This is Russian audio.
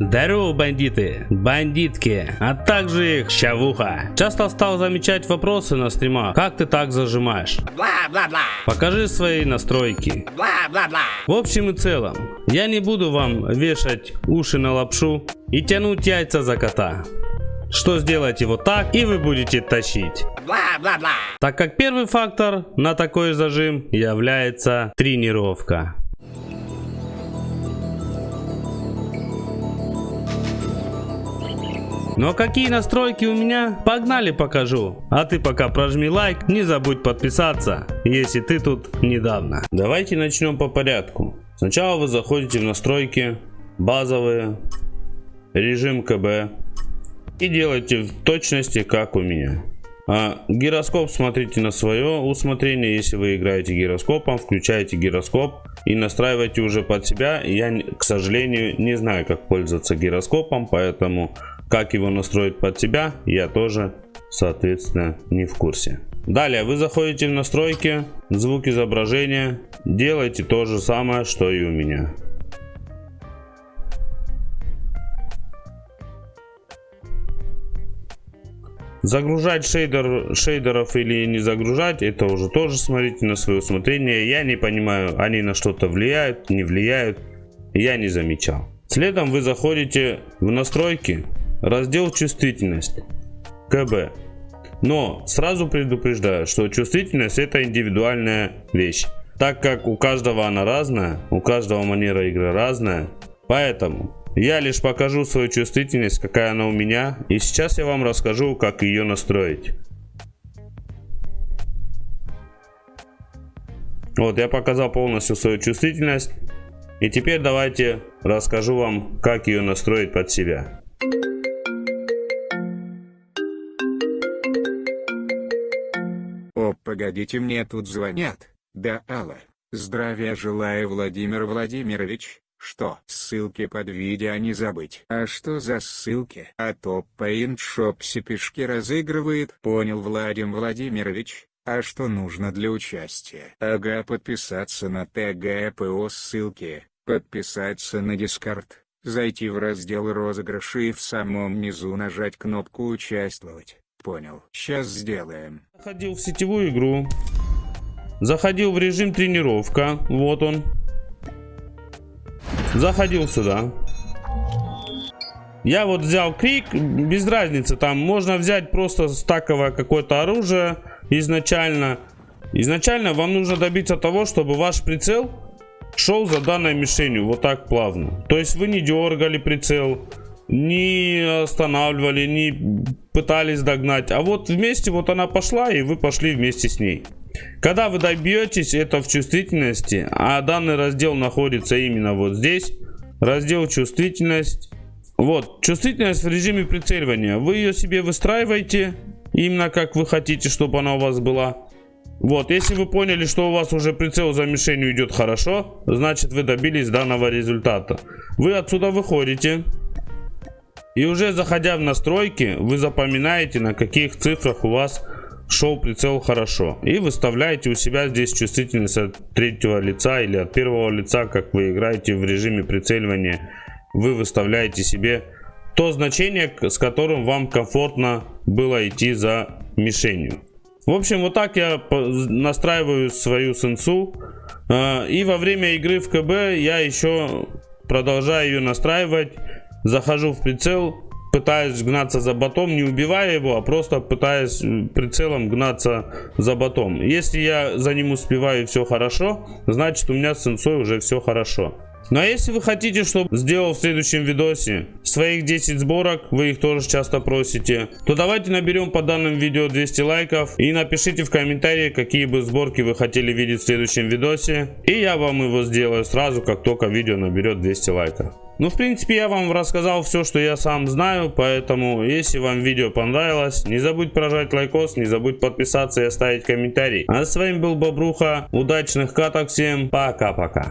Здорово, бандиты, бандитки, а также их щавуха. Часто стал замечать вопросы на стримах. Как ты так зажимаешь? Бла-бла-бла. Покажи свои настройки. Бла-бла-бла. В общем и целом, я не буду вам вешать уши на лапшу и тянуть яйца за кота. Что сделайте вот так и вы будете тащить. Бла-бла-бла. Так как первый фактор на такой зажим является тренировка. Но какие настройки у меня? Погнали покажу. А ты пока прожми лайк, не забудь подписаться, если ты тут недавно. Давайте начнем по порядку. Сначала вы заходите в настройки, базовые, режим КБ и делайте в точности как у меня. А гироскоп смотрите на свое усмотрение. Если вы играете гироскопом, включаете гироскоп и настраивайте уже под себя. Я, к сожалению, не знаю, как пользоваться гироскопом, поэтому как его настроить под себя, я тоже, соответственно, не в курсе. Далее вы заходите в настройки, звук изображения, делайте то же самое, что и у меня. Загружать шейдер, шейдеров или не загружать, это уже тоже смотрите на свое усмотрение. Я не понимаю, они на что-то влияют, не влияют. Я не замечал. Следом вы заходите в настройки, Раздел чувствительность. КБ. Но сразу предупреждаю, что чувствительность это индивидуальная вещь. Так как у каждого она разная, у каждого манера игры разная. Поэтому я лишь покажу свою чувствительность, какая она у меня. И сейчас я вам расскажу, как ее настроить. Вот, я показал полностью свою чувствительность. И теперь давайте расскажу вам, как ее настроить под себя. Погодите, мне тут звонят. Да, Алла. Здравия желаю, Владимир Владимирович. Что, ссылки под видео не забыть. А что за ссылки? А то Paint Shop сипишки разыгрывает. Понял, Владимир Владимирович. А что нужно для участия? Ага, подписаться на ТГПО ссылки, подписаться на Дискорд, зайти в раздел розыгрыши и в самом низу нажать кнопку «Участвовать». Понял. Сейчас сделаем. Заходил в сетевую игру. Заходил в режим тренировка. Вот он. Заходил сюда. Я вот взял крик, без разницы, там можно взять просто стаковое какое-то оружие изначально. Изначально вам нужно добиться того, чтобы ваш прицел шел за данной мишенью вот так плавно. То есть вы не дергали прицел, не останавливали, не пытались догнать. А вот вместе вот она пошла, и вы пошли вместе с ней. Когда вы добьетесь это в чувствительности, а данный раздел находится именно вот здесь, раздел чувствительность. Вот, чувствительность в режиме прицеливания. Вы ее себе выстраиваете, именно как вы хотите, чтобы она у вас была. Вот, если вы поняли, что у вас уже прицел за мишенью идет хорошо, значит вы добились данного результата. Вы отсюда выходите. И уже заходя в настройки, вы запоминаете, на каких цифрах у вас шел прицел хорошо. И выставляете у себя здесь чувствительность от третьего лица или от первого лица, как вы играете в режиме прицеливания. Вы выставляете себе то значение, с которым вам комфортно было идти за мишенью. В общем, вот так я настраиваю свою сенсу. А, и во время игры в КБ я еще продолжаю ее настраивать захожу в прицел, пытаюсь гнаться за ботом, не убивая его, а просто пытаюсь прицелом гнаться за ботом. Если я за ним успеваю все хорошо, значит у меня с сенсой уже все хорошо. Ну а если вы хотите, чтобы сделал в следующем видосе своих 10 сборок, вы их тоже часто просите, то давайте наберем по данным видео 200 лайков и напишите в комментарии, какие бы сборки вы хотели видеть в следующем видосе. И я вам его сделаю сразу, как только видео наберет 200 лайков. Ну, в принципе, я вам рассказал все, что я сам знаю, поэтому, если вам видео понравилось, не забудь прожать лайкос, не забудь подписаться и оставить комментарий. А с вами был Бобруха, удачных каток всем, пока-пока.